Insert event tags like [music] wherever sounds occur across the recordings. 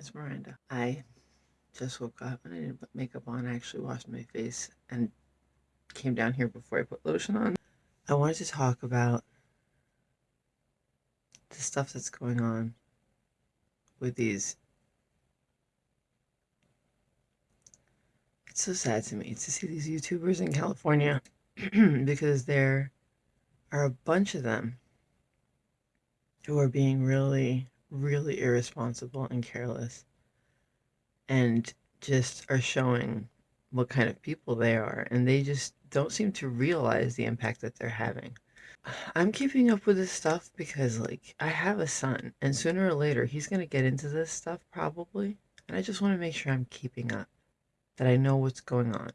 It's Miranda. I just woke up and I didn't put makeup on. I actually washed my face and came down here before I put lotion on. I wanted to talk about the stuff that's going on with these. It's so sad to me to see these YouTubers in California [clears throat] because there are a bunch of them who are being really really irresponsible and careless. And just are showing what kind of people they are. And they just don't seem to realize the impact that they're having. I'm keeping up with this stuff because like i have a son. And sooner or later he's going to get into this stuff probably. And i just want to make sure i'm keeping up that i know what's going on.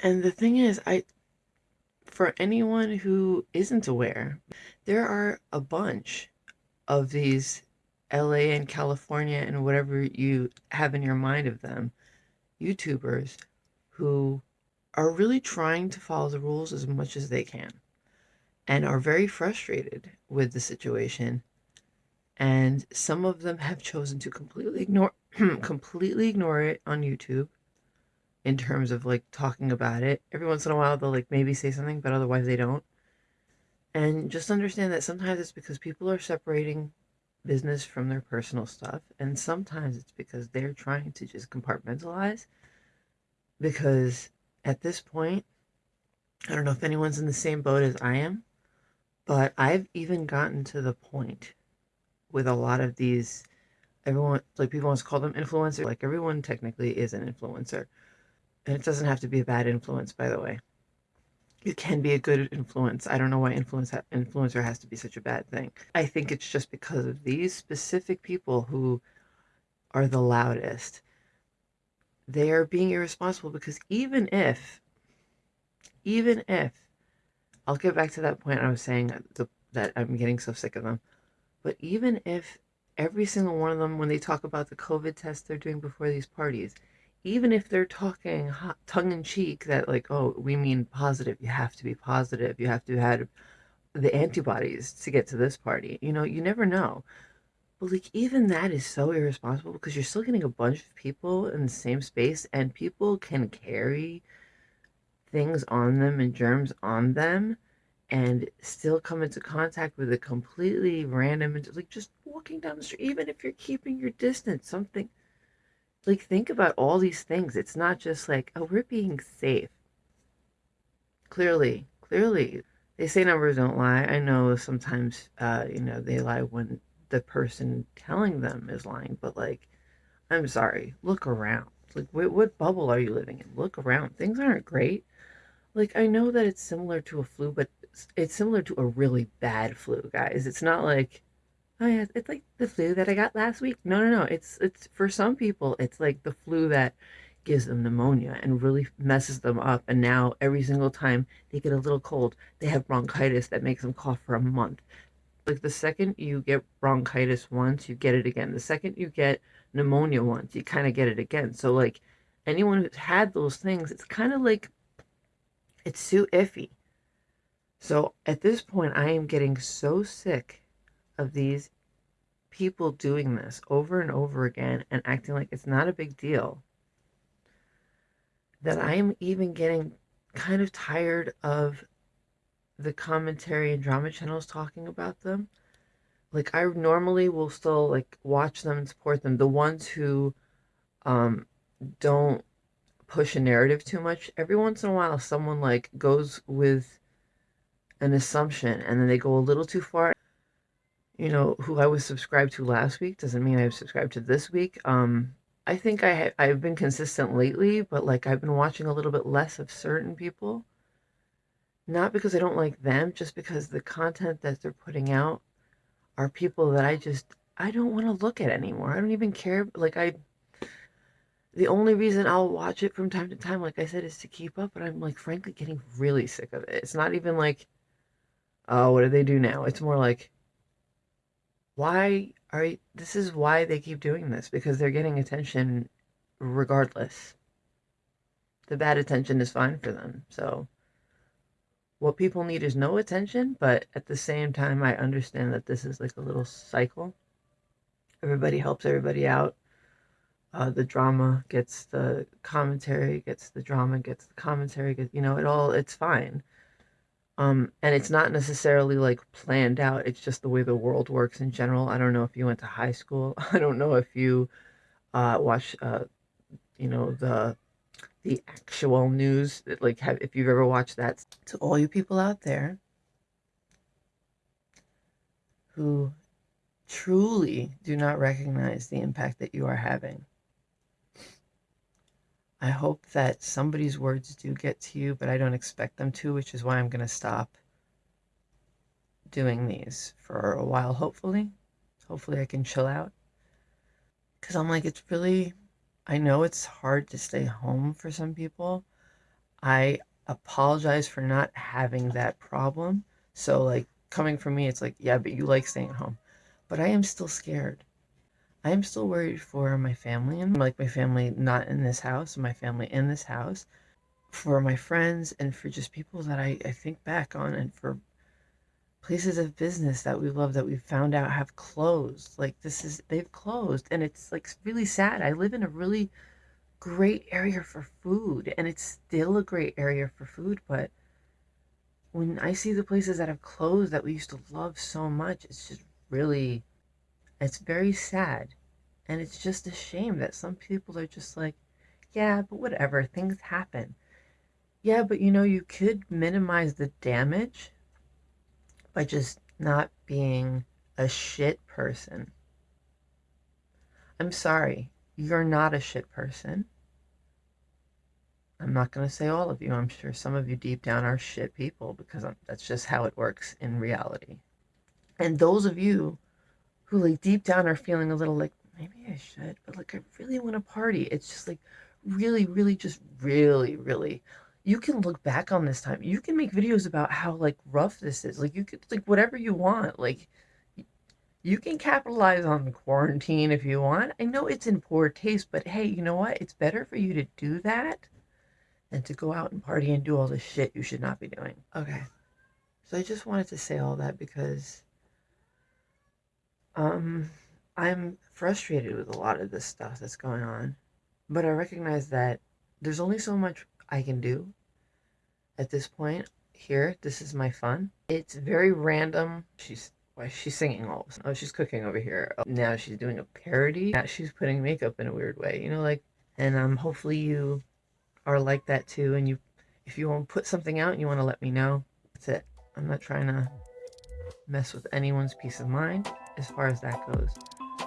And the thing is i for anyone who isn't aware, there are a bunch of these LA and California and whatever you have in your mind of them, YouTubers who are really trying to follow the rules as much as they can and are very frustrated with the situation. And some of them have chosen to completely ignore [clears throat] completely ignore it on YouTube in terms of like talking about it. Every once in a while, they'll like maybe say something, but otherwise they don't. And just understand that sometimes it's because people are separating business from their personal stuff, and sometimes it's because they're trying to just compartmentalize. Because at this point, I don't know if anyone's in the same boat as I am, but I've even gotten to the point with a lot of these everyone like people want to call them influencers like everyone technically is an influencer and it doesn't have to be a bad influence, by the way. It can be a good influence. I don't know why influence ha- influencer has to be such a bad thing. I think it's just because of these specific people who are the loudest. They are being irresponsible because even if, even if, I'll get back to that point I was saying uh, the, that I'm getting so sick of them, but even if every single one of them, when they talk about the COVID test they're doing before these parties, even if they're talking tongue in cheek that like oh we mean positive you have to be positive you have to have the antibodies to get to this party you know you never know. But like even that is so irresponsible because you're still getting a bunch of people in the same space and people can carry things on them and germs on them and still come into contact with a completely random like just walking down the street even if you're keeping your distance something like think about all these things. It's not just like, oh, we're being safe. Clearly, clearly, they say numbers don't lie. I know sometimes, uh, you know, they lie when the person telling them is lying, but like, I'm sorry, look around. Like, what, what bubble are you living in? Look around. Things aren't great. Like, I know that it's similar to a flu, but it's similar to a really bad flu, guys. It's not like, oh yeah, it's like the flu that I got last week. No, no, no. It's it's for some people, it's like the flu that gives them pneumonia and really messes them up. And now every single time they get a little cold, they have bronchitis that makes them cough for a month. Like the second you get bronchitis once, you get it again. The second you get pneumonia once, you kind of get it again. So like anyone who's had those things, it's kind of like it's too iffy. So at this point, I am getting so sick of these people doing this over and over again and acting like it's not a big deal that I'm even getting kind of tired of the commentary and drama channels talking about them. Like I normally will still like watch them and support them. The ones who um don't push a narrative too much. Every once in a while someone like goes with an assumption and then they go a little too far you know, who I was subscribed to last week doesn't mean I've subscribed to this week. Um, I think I I've been consistent lately, but like I've been watching a little bit less of certain people. Not because I don't like them, just because the content that they're putting out are people that I just I don't want to look at anymore. I don't even care. Like I, the only reason I'll watch it from time to time, like I said, is to keep up. But I'm like, frankly, getting really sick of it. It's not even like, oh, what do they do now? It's more like why are you, this is why they keep doing this because they're getting attention regardless. The bad attention is fine for them. So what people need is no attention, but at the same time I understand that this is like a little cycle. everybody helps everybody out. Uh, the drama gets the commentary, gets the drama, gets the commentary, gets, you know, it all, it's fine. Um, and it's not necessarily like planned out. It's just the way the world works in general. I don't know if you went to high school. [laughs] I don't know if you uh, watch, uh, you know, the the actual news. That like, have if you've ever watched that. To all you people out there who truly do not recognize the impact that you are having. I hope that somebody's words do get to you, but I don't expect them to, which is why I'm going to stop doing these for a while, hopefully. Hopefully, I can chill out. Because I'm like, it's really, I know it's hard to stay home for some people. I apologize for not having that problem. So, like, coming from me, it's like, yeah, but you like staying at home. But I am still scared. I am still worried for my family and like my family not in this house, my family in this house, for my friends and for just people that I, I think back on and for places of business that we love that we found out have closed. Like this is they've closed and it's like really sad. I live in a really great area for food and it's still a great area for food, but when I see the places that have closed that we used to love so much, it's just really it's very sad. And it's just a shame that some people are just like, yeah, but whatever, things happen. Yeah, but you know, you could minimize the damage by just not being a shit person. I'm sorry, you're not a shit person. I'm not going to say all of you. I'm sure some of you deep down are shit people because I'm, that's just how it works in reality. And those of you who like deep down are feeling a little like maybe I should, but like I really want to party. It's just like really, really, just really, really. You can look back on this time. You can make videos about how like rough this is. Like you could like whatever you want. Like you can capitalize on quarantine if you want. I know it's in poor taste, but hey, you know what? It's better for you to do that than to go out and party and do all the shit you should not be doing. Okay. So I just wanted to say all that because um, I'm frustrated with a lot of this stuff that's going on, but I recognize that there's only so much I can do at this point. Here, this is my fun. It's very random. She's why she's singing all of a sudden. Oh, she's cooking over here. Oh, now she's doing a parody. Now she's putting makeup in a weird way. You know, like, and um, hopefully you are like that too. And you, if you want to put something out and you want to let me know, that's it. I'm not trying to mess with anyone's peace of mind as far as that goes.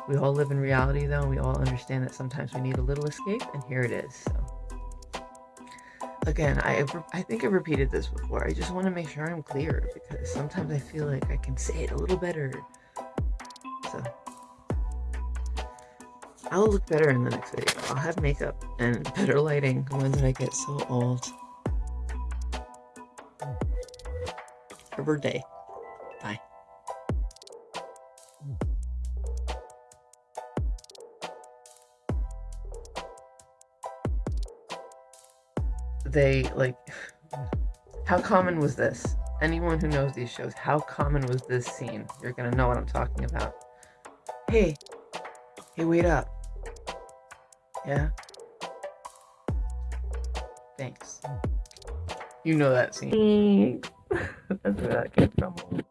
We all live in reality though, and we all understand that sometimes we need a little escape, and here it is. So. Again, I, I think I've repeated this before. I just want to make sure I'm clear because sometimes I feel like I can say it a little better. So, I'll look better in the next video. I'll have makeup and [laughs] better lighting when I get so old. Her day. Bye. They like how common was this? Anyone who knows these shows how common was this scene? You're gonna know what i'm talking about. Hey. Hey wait up. Yeah? Thanks. You know that scene. [laughs] That's where that came from